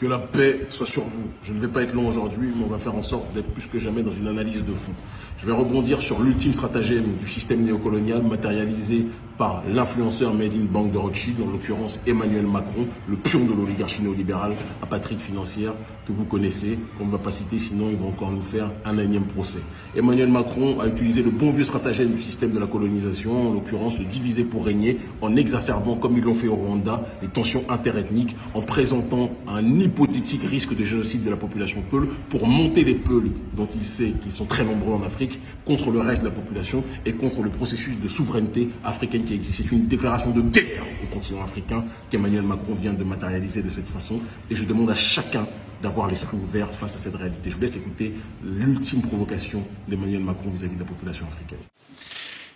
Que la paix soit sur vous. Je ne vais pas être long aujourd'hui, mais on va faire en sorte d'être plus que jamais dans une analyse de fond. Je vais rebondir sur l'ultime stratagème du système néocolonial matérialisé par l'influenceur Made in Bank de Rothschild, en l'occurrence Emmanuel Macron, le pion de l'oligarchie néolibérale, apatride financière que vous connaissez, qu'on ne va pas citer, sinon ils vont encore nous faire un énième procès. Emmanuel Macron a utilisé le bon vieux stratagème du système de la colonisation, en l'occurrence le diviser pour régner, en exacerbant, comme ils l'ont fait au Rwanda, les tensions interethniques, en présentant un hypothétique risque de génocide de la population Peul pour monter les Peuls, dont il sait qu'ils sont très nombreux en Afrique, contre le reste de la population et contre le processus de souveraineté africaine qui existe. C'est une déclaration de guerre au continent africain qu'Emmanuel Macron vient de matérialiser de cette façon. Et je demande à chacun d'avoir l'esprit ouvert face à cette réalité. Je vous laisse écouter l'ultime provocation d'Emmanuel Macron vis-à-vis de la population africaine.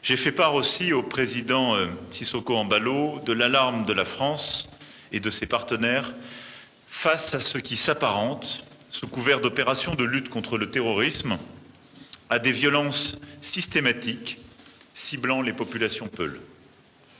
J'ai fait part aussi au président euh, Sissoko Ambalo de l'alarme de la France et de ses partenaires face à ce qui s'apparente, sous couvert d'opérations de lutte contre le terrorisme, à des violences systématiques ciblant les populations peules.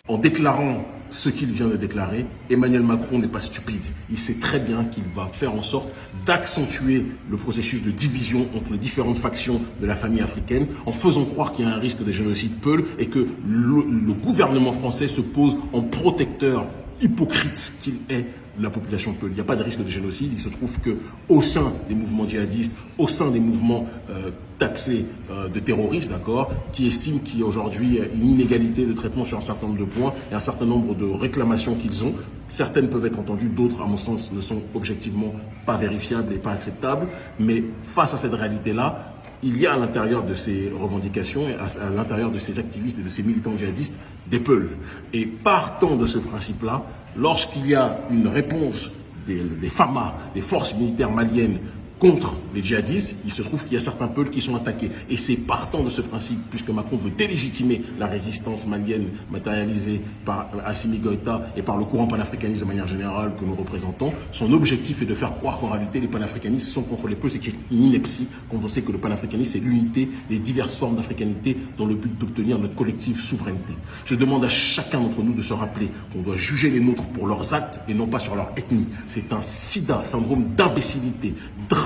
En déclarant ce qu'il vient de déclarer, Emmanuel Macron n'est pas stupide. Il sait très bien qu'il va faire en sorte d'accentuer le processus de division entre les différentes factions de la famille africaine en faisant croire qu'il y a un risque de génocide Peul et que le, gouvernement français se pose en protecteur hypocrite qu'il est la population peut. Il n'y a pas de risque de génocide. Il se trouve que au sein des mouvements djihadistes, au sein des mouvements euh, taxés euh, de terroristes, d'accord, qui estiment qu'il y a aujourd'hui une inégalité de traitement sur un certain nombre de points et un certain nombre de réclamations qu'ils ont. Certaines peuvent être entendues, d'autres, à mon sens, ne sont objectivement pas vérifiables et pas acceptables. Mais face à cette réalité-là, il y a à l'intérieur de ces revendications, à, l'intérieur de ces activistes et de ces militants djihadistes, des peuls. Et partant de ce principe-là, lorsqu'il y a une réponse des, des FAMA, des forces militaires maliennes, contre les djihadistes, il se trouve qu'il y a certains peuples qui sont attaqués. Et c'est partant de ce principe, puisque Macron veut délégitimer la résistance malienne matérialisée par Assimi Goïta et par le courant panafricaniste de manière générale que nous représentons, son objectif est de faire croire qu'en réalité les panafricanistes sont contre les peuples, c'est une ineptie quand on sait que le panafricanisme c'est l'unité des diverses formes d'africanité dans le but d'obtenir notre collective souveraineté. Je demande à chacun d'entre nous de se rappeler qu'on doit juger les nôtres pour leurs actes et non pas sur leur ethnie. C'est un sida, syndrome d'imbécilité,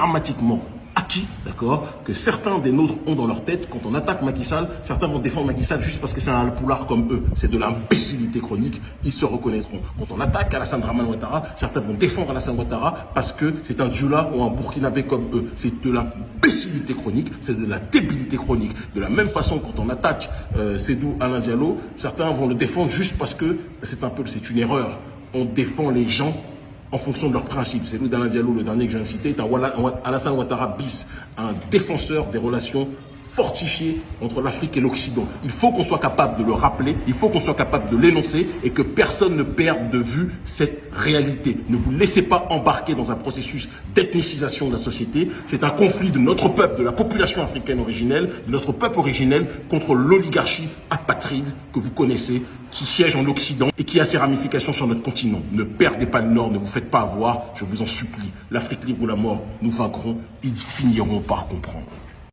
dramatiquement acquis, d'accord, que certains des nôtres ont dans leur tête. Quand on attaque Macky Sall, certains vont défendre Macky Sall juste parce que c'est un poulard comme eux. C'est de l'imbécilité chronique, ils se reconnaîtront. Quand on attaque Alassane Draman Ouattara, certains vont défendre Alassane Ouattara parce que c'est un Djoula ou un Burkinabé comme eux. C'est de l'imbécilité chronique, c'est de la débilité chronique. De la même façon, quand on attaque euh, Sédou Alain Diallo, certains vont le défendre juste parce que c'est un peu, c'est une erreur. On défend les gens en fonction de leurs principes. C'est nous, le Diallo, le dernier que j'ai cité, Alassane Ouattara bis, un défenseur des relations fortifiées entre l'Afrique et l'Occident. Il faut qu'on soit capable de le rappeler, il faut qu'on soit capable de l'énoncer et que personne ne perde de vue cette réalité. Ne vous laissez pas embarquer dans un processus d'ethnicisation de la société. C'est un conflit de notre peuple, de la population africaine originelle, de notre peuple originel contre l'oligarchie apatride que vous connaissez, qui siège en Occident et qui a ses ramifications sur notre continent. Ne perdez pas le Nord, ne vous faites pas avoir, je vous en supplie. L'Afrique libre ou la mort, nous vaincrons, ils finiront par comprendre.